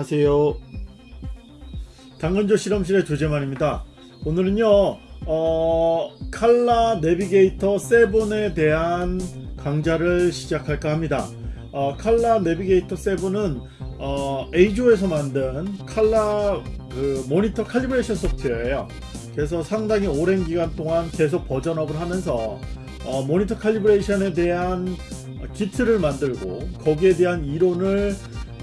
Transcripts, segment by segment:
안녕하세요. 당근조 실험실의 조재만입니다. 오늘은요 어, 칼라 내비게이터 7에 대한 강좌를 시작할까 합니다. 어, 칼라 내비게이터 7은 어, 에이조에서 만든 칼라 그 모니터 칼리브레이션 소프트웨어예요. 그래서 상당히 오랜 기간 동안 계속 버전업을 하면서 어, 모니터 칼리브레이션에 대한 기트를 만들고 거기에 대한 이론을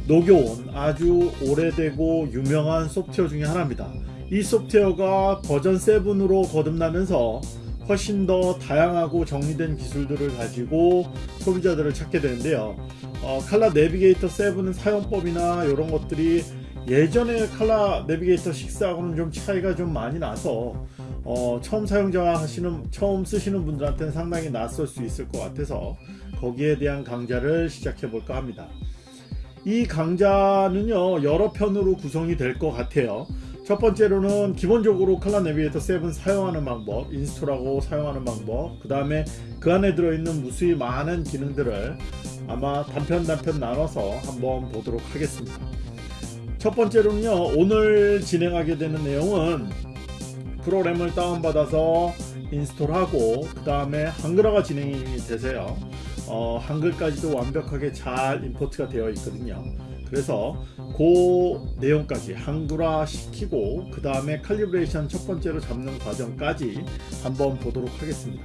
녹여온 아주 오래되고 유명한 소프트웨어 중에 하나입니다. 이 소프트웨어가 버전 7으로 거듭나면서 훨씬 더 다양하고 정리된 기술들을 가지고 소비자들을 찾게 되는데요. 어, 칼라 내비게이터 7은 사용법이나 이런 것들이 예전에 칼라 내비게이터 6하고는 좀 차이가 좀 많이 나서 어, 처음 사용자 하시는 처음 쓰시는 분들한테는 상당히 낯설 수 있을 것 같아서 거기에 대한 강좌를 시작해 볼까 합니다. 이 강좌는요 여러 편으로 구성이 될 것 같아요. 첫 번째로는 기본적으로 칼라 내비게이터 7 사용하는 방법 인스톨하고 사용하는 방법 그 다음에 그 안에 들어있는 무수히 많은 기능들을 아마 단편 단편 나눠서 한번 보도록 하겠습니다. 첫 번째로는요 오늘 진행하게 되는 내용은 프로그램을 다운받아서 install하고 그 다음에 한글화가 진행이 되세요 어, 한글까지도 완벽하게 잘 import가 되어 있거든요. 그래서 그 내용까지 한글화 시키고 그 다음에 calibration 첫 번째로 잡는 과정까지 한번 보도록 하겠습니다.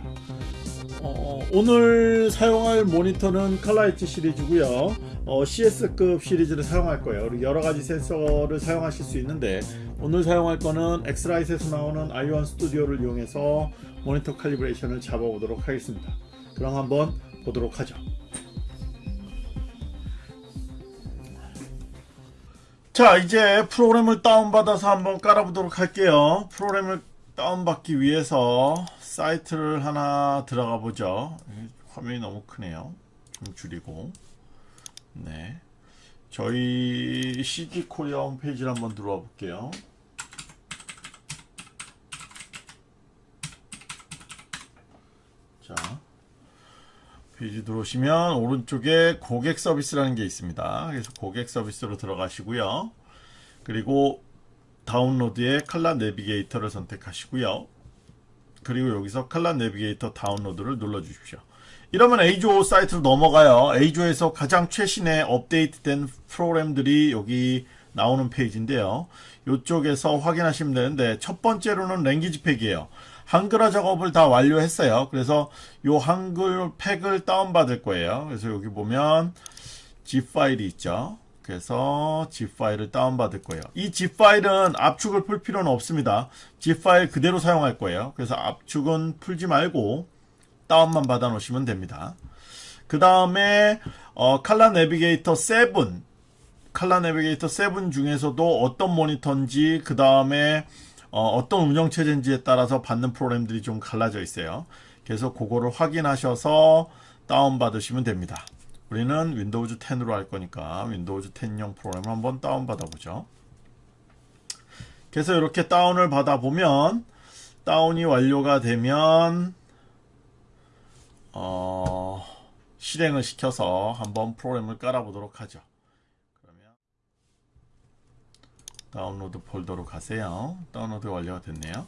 어, 오늘 사용할 모니터는 ColorEdge 시리즈고요. 어, CS급 시리즈를 사용할 거예요. 여러가지 센서를 사용하실 수 있는데 오늘 사용할 거는 엑스라이트에서 나오는 i1 스튜디오를 이용해서 모니터 칼리브레이션을 잡아보도록 하겠습니다. 그럼 한번 보도록 하죠. 자 이제 프로그램을 다운받아서 한번 깔아보도록 할게요. 프로그램을 다운받기 위해서 사이트를 하나 들어가 보죠. 화면이 너무 크네요. 좀 줄이고. 네. 저희 CG 코리아 홈페이지를 한번 들어와 볼게요. 자 페이지 들어오시면 오른쪽에 고객 서비스라는 게 있습니다. 그래서 고객 서비스로 들어가시고요. 그리고 다운로드에 칼라 내비게이터를 선택하시고요. 그리고 여기서 ColorNavigator 다운로드를 눌러 주십시오. 이러면 EIZO 사이트로 넘어가요. EIZO에서 가장 최신의 업데이트된 프로그램들이 여기 나오는 페이지인데요. 이쪽에서 확인하시면 되는데 첫 번째로는 language pack이에요. 한글화 작업을 다 완료했어요. 그래서 요 한글 팩을 다운받을 거예요. 그래서 여기 보면 zip 파일이 있죠. 그래서 zip 파일을 다운받을 거예요. 이 zip 파일은 압축을 풀 필요는 없습니다. zip 파일 그대로 사용할 거예요. 그래서 압축은 풀지 말고 다운만 받아 놓으시면 됩니다. 그 다음에 어, ColorNavigator 7 ColorNavigator 7 중에서도 어떤 모니터인지 그 다음에 어, 떤 운영체제인지에 따라서 받는 프로그램들이 좀 갈라져 있어요. 그래서 그거를 확인하셔서 다운받으시면 됩니다. 우리는 Windows 10으로 할 거니까 Windows 10용 프로그램을 한번 다운받아 보죠. 그래서 이렇게 다운을 받아 보면 다운이 완료가 되면 어, 실행을 시켜서 한번 프로그램을 깔아 보도록 하죠. 다운로드 폴더로 가세요. 다운로드 완료가 됐네요.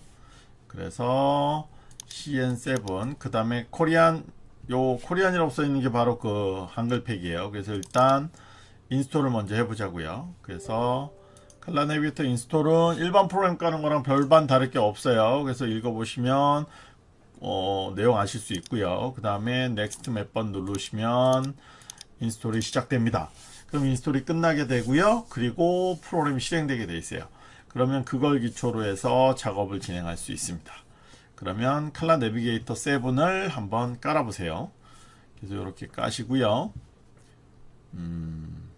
그래서 CN7 그 다음에 Korean 요 Korean이라고 써있는 게 바로 그 한글팩이에요. 그래서 일단 install을 먼저 해보자고요. 그래서 칼라 내비게이터 인스톨은 일반 프로그램 까는 거랑 별반 다를 게 없어요. 그래서 읽어보시면 어, 내용 아실 수 있고요. 그 다음에 next 몇 번 누르시면 install이 시작됩니다. 그럼 install이 끝나게 되고요. 그리고 프로그램이 실행되게 되어 있어요. 그러면 그걸 기초로 해서 작업을 진행할 수 있습니다. 그러면 ColorNavigator 7을 한번 깔아 보세요. 그래서 이렇게 까시고요. 음,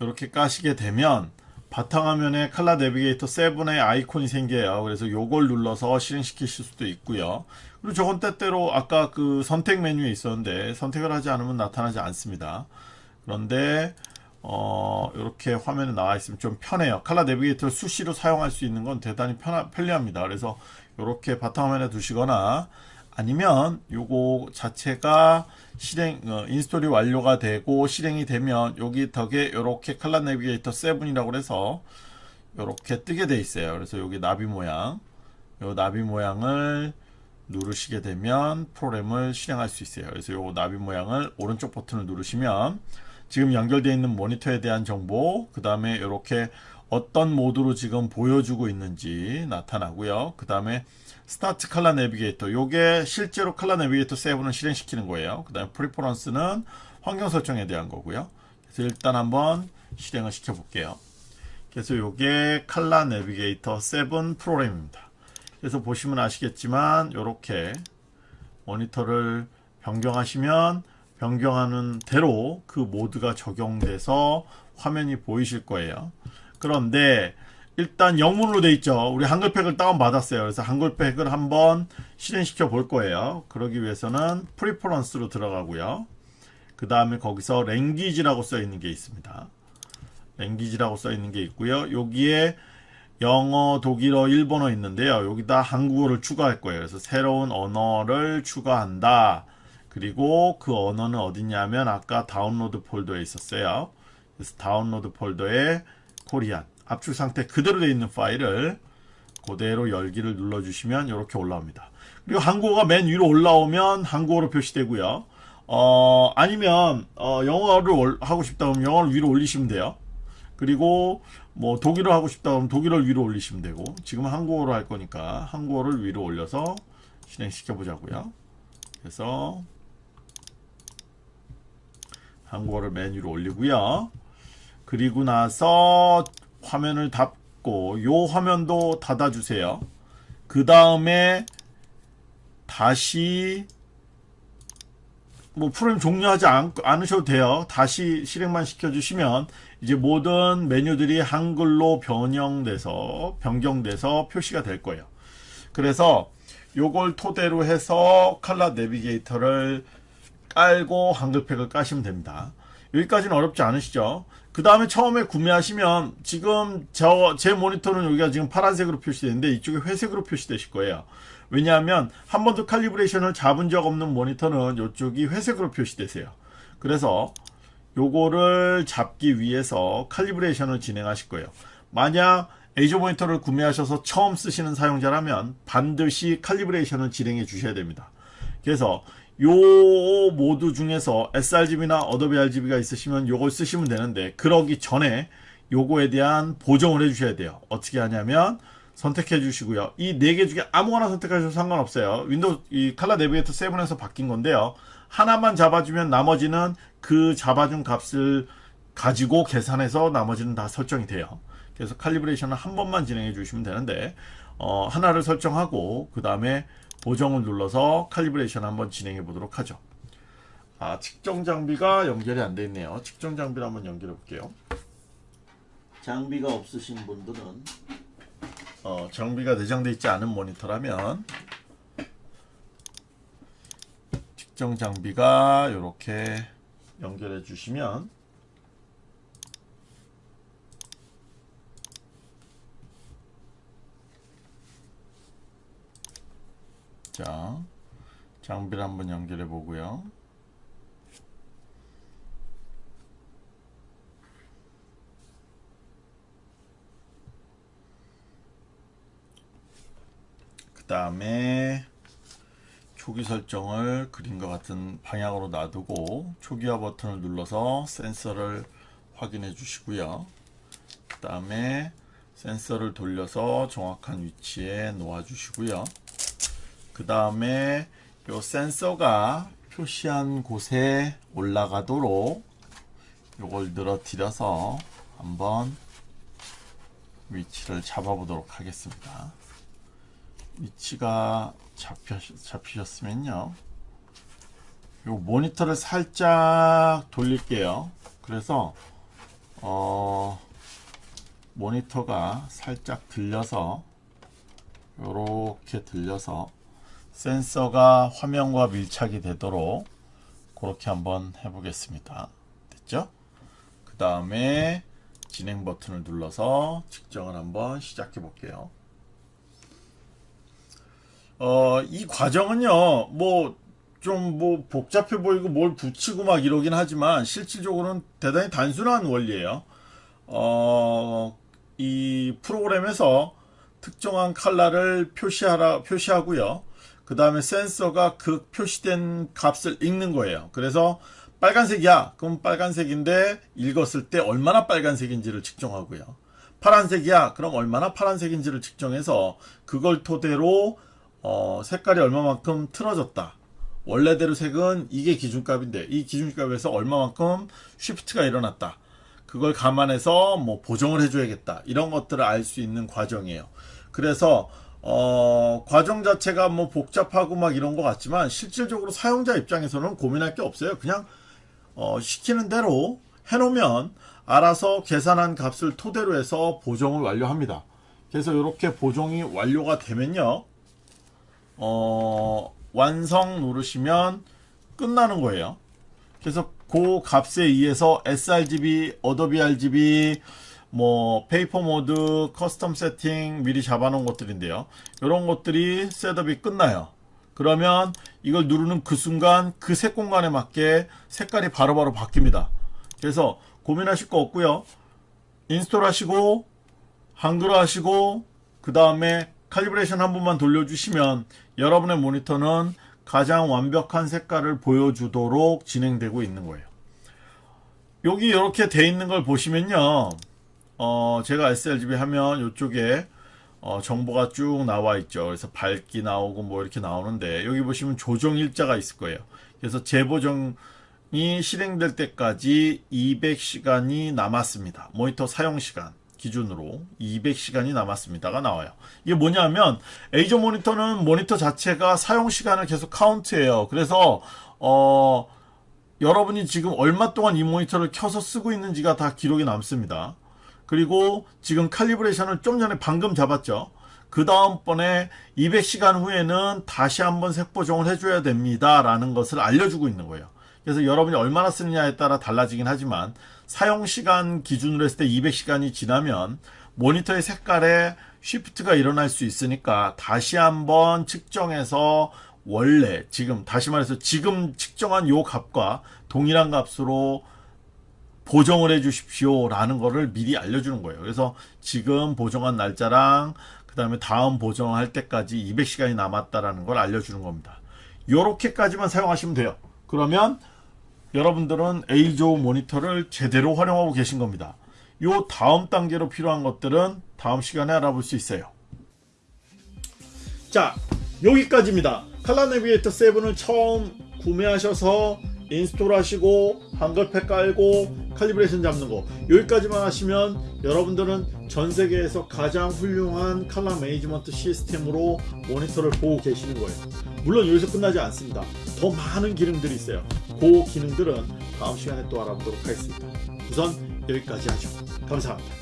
이렇게 까시게 되면 바탕화면에 칼라 내비게이터 7의 아이콘이 생겨요. 그래서 요걸 눌러서 실행시키실 수도 있고요. 그리고 저건 때때로 아까 그 선택 메뉴에 있었는데 선택을 하지 않으면 나타나지 않습니다. 그런데 어, 이렇게 화면에 나와 있으면 좀 편해요. 칼라 내비게이터를 수시로 사용할 수 있는 건 대단히 편하, 편리합니다. 그래서 이렇게 바탕화면에 두시거나 아니면 요거 자체가 실행 어, 인스톨이 완료가 되고 실행이 되면 여기 덕에 이렇게 칼라 내비게이터 7이라고 해서 이렇게 뜨게 돼 있어요. 그래서 여기 나비 모양 요 나비 모양을 누르시게 되면 프로그램을 실행할 수 있어요. 그래서 요 나비 모양을 오른쪽 버튼을 누르시면 지금 연결되어 있는 모니터에 대한 정보 그 다음에 이렇게 어떤 모드로 지금 보여주고 있는지 나타나고요. 그 다음에 스타트 칼라 내비게이터 요게 실제로 ColorNavigator 7을 실행시키는 거예요. 그 다음에 preference는 환경 설정에 대한 거고요. 그래서 일단 한번 실행을 시켜 볼게요. 그래서 요게 ColorNavigator 7 프로그램입니다. 그래서 보시면 아시겠지만 이렇게 모니터를 변경하시면 변경하는 대로 그 모드가 적용돼서 화면이 보이실 거예요. 그런데 일단 영문으로 돼 있죠. 우리 한글팩을 다운 받았어요. 그래서 한글팩을 한번 실행시켜 볼 거예요. 그러기 위해서는 preference로 들어가고요. 그 다음에 거기서 language라고 써 있는 게 있습니다. language라고 써 있는 게 있고요. 여기에 영어, 독일어, 일본어 있는데요. 여기다 한국어를 추가할 거예요. 그래서 새로운 언어를 추가한다. 그리고 그 언어는 어디냐면 아까 다운로드 폴더에 있었어요. 그래서 다운로드 폴더에 코리안 압축 상태 그대로 되어 있는 파일을 그대로 열기를 눌러주시면 이렇게 올라옵니다. 그리고 한국어가 맨 위로 올라오면 한국어로 표시되고요. 어, 아니면 어, 영어를 하고 싶다 그러면 영어를 위로 올리시면 돼요. 그리고 뭐 독일어 하고 싶다 그러면 독일어를 위로 올리시면 되고 지금 한국어로 할 거니까 한국어를 위로 올려서 실행시켜 보자고요. 그래서 한국어를 맨 위로 올리고요. 그리고 나서 화면을 닫고 요 화면도 닫아주세요. 그 다음에 다시 뭐 프로그램 종료하지 않, 않으셔도 돼요. 다시 실행만 시켜주시면 이제 모든 메뉴들이 한글로 변형돼서 변경돼서 표시가 될 거예요. 그래서 요걸 토대로 해서 칼라 내비게이터를 깔고 한글팩을 까시면 됩니다. 여기까지는 어렵지 않으시죠? 그 다음에 처음에 구매하시면 지금 저 제 모니터는 여기가 지금 파란색으로 표시되는데 이쪽에 회색으로 표시되실 거예요. 왜냐하면 한 번도 칼리브레이션을 잡은 적 없는 모니터는 이쪽이 회색으로 표시되세요. 그래서 요거를 잡기 위해서 칼리브레이션을 진행하실 거예요. 만약 에이저 모니터를 구매하셔서 처음 쓰시는 사용자라면 반드시 칼리브레이션을 진행해 주셔야 됩니다. 그래서 요 모드 중에서 sRGB나 Adobe RGB가 있으시면 요걸 쓰시면 되는데 그러기 전에 요거에 대한 보정을 해 주셔야 돼요. 어떻게 하냐면 선택해 주시고요. 이 네 개 중에 아무거나 선택하셔도 상관없어요. 윈도우 이 ColorNavigator 7에서 바뀐 건데요. 하나만 잡아주면 나머지는 그 잡아준 값을 가지고 계산해서 나머지는 다 설정이 돼요. 그래서 칼리브레이션을 한 번만 진행해 주시면 되는데 어, 하나를 설정하고 그 다음에 보정을 눌러서 칼리브레이션 한번 진행해 보도록 하죠. 아, 측정 장비가 연결이 안 돼 있네요. 측정 장비를 한번 연결해 볼게요. 장비가 없으신 분들은 어, 장비가 내장되어 있지 않은 모니터라면 측정 장비가 이렇게 연결해 주시면 자 장비를 한번 연결해 보고요. 그 다음에 초기 설정을 그림과 같은 방향으로 놔두고 초기화 버튼을 눌러서 센서를 확인해 주시고요. 그 다음에 센서를 돌려서 정확한 위치에 놓아 주시고요. 그 다음에 요 센서가 표시한 곳에 올라가도록 요걸 늘어뜨려서 한번 위치를 잡아 보도록 하겠습니다. 위치가 잡혀, 잡히셨으면요. 요 모니터를 살짝 돌릴게요. 그래서 어 모니터가 살짝 들려서 요렇게 들려서 센서가 화면과 밀착이 되도록 그렇게 한번 해보겠습니다. 됐죠? 그 다음에 진행 버튼을 눌러서 측정을 한번 시작해 볼게요. 어, 이 과정은요, 뭐, 좀 뭐 복잡해 보이고 뭘 붙이고 막 이러긴 하지만 실질적으로는 대단히 단순한 원리예요. 어, 이 프로그램에서 특정한 컬러를 표시하라, 표시하고요. 그 다음에 센서가 그 표시된 값을 읽는 거예요. 그래서 빨간색이야. 그럼 빨간색인데 읽었을 때 얼마나 빨간색인지를 측정하고요. 파란색이야. 그럼 얼마나 파란색인지를 측정해서 그걸 토대로 어, 색깔이 얼마만큼 틀어졌다. 원래대로 색은 이게 기준값인데 이 기준값에서 얼마만큼 쉬프트가 일어났다. 그걸 감안해서 뭐 보정을 해줘야겠다. 이런 것들을 알 수 있는 과정이에요. 그래서 어, 과정 자체가 뭐 복잡하고 막 이런 것 같지만 실질적으로 사용자 입장에서는 고민할 게 없어요. 그냥 어, 시키는 대로 해놓으면 알아서 계산한 값을 토대로 해서 보정을 완료합니다. 그래서 이렇게 보정이 완료가 되면요. 어, 완성 누르시면 끝나는 거예요. 그래서 그 값에 의해서 sRGB, Adobe RGB, 뭐 paper mode, custom 세팅 미리 잡아놓은 것들인데요. 이런 것들이 setup이 끝나요. 그러면 이걸 누르는 그 순간 그 색 공간에 맞게 색깔이 바로 바로 바뀝니다. 그래서 고민하실 거 없고요. install 하시고 한글화 하시고 그 다음에 calibration 한 번만 돌려주시면 여러분의 모니터는 가장 완벽한 색깔을 보여주도록 진행되고 있는 거예요. 여기 이렇게 돼 있는 걸 보시면요. 어, 제가 sRGB 하면 이쪽에 어, 정보가 쭉 나와 있죠. 그래서 밝기 나오고 뭐 이렇게 나오는데 여기 보시면 조정 일자가 있을 거예요. 그래서 재보정이 실행될 때까지 200시간이 남았습니다. 모니터 사용 시간 기준으로 200시간이 남았습니다가 나와요. 이게 뭐냐면 에이저 모니터는 모니터 자체가 사용 시간을 계속 카운트해요. 그래서 어 여러분이 지금 얼마 동안 이 모니터를 켜서 쓰고 있는지가 다 기록이 남습니다. 그리고 지금 칼리브레이션을 좀 전에 방금 잡았죠. 그 다음번에 200시간 후에는 다시 한번 색보정을 해줘야 됩니다. 라는 것을 알려주고 있는 거예요. 그래서 여러분이 얼마나 쓰느냐에 따라 달라지긴 하지만 사용시간 기준으로 했을 때 200시간이 지나면 모니터의 색깔에 쉬프트가 일어날 수 있으니까 다시 한번 측정해서 원래 지금 다시 말해서 지금 측정한 요 값과 동일한 값으로 보정을 해 주십시오 라는 거를 미리 알려주는 거예요. 그래서 지금 보정한 날짜랑 그 다음에 다음 보정할 때까지 200시간이 남았다라는 걸 알려주는 겁니다. 요렇게까지만 사용하시면 돼요. 그러면 여러분들은 EIZO 모니터를 제대로 활용하고 계신 겁니다. 요 다음 단계로 필요한 것들은 다음 시간에 알아볼 수 있어요. 자 여기까지입니다. ColorNavigator 7을 처음 구매하셔서 install 하시고 한글팩 깔고 calibration 잡는 거. 여기까지만 하시면 여러분들은 전 세계에서 가장 훌륭한 칼라 매니지먼트 시스템으로 모니터를 보고 계시는 거예요. 물론 여기서 끝나지 않습니다. 더 많은 기능들이 있어요. 그 기능들은 다음 시간에 또 알아보도록 하겠습니다. 우선 여기까지 하죠. 감사합니다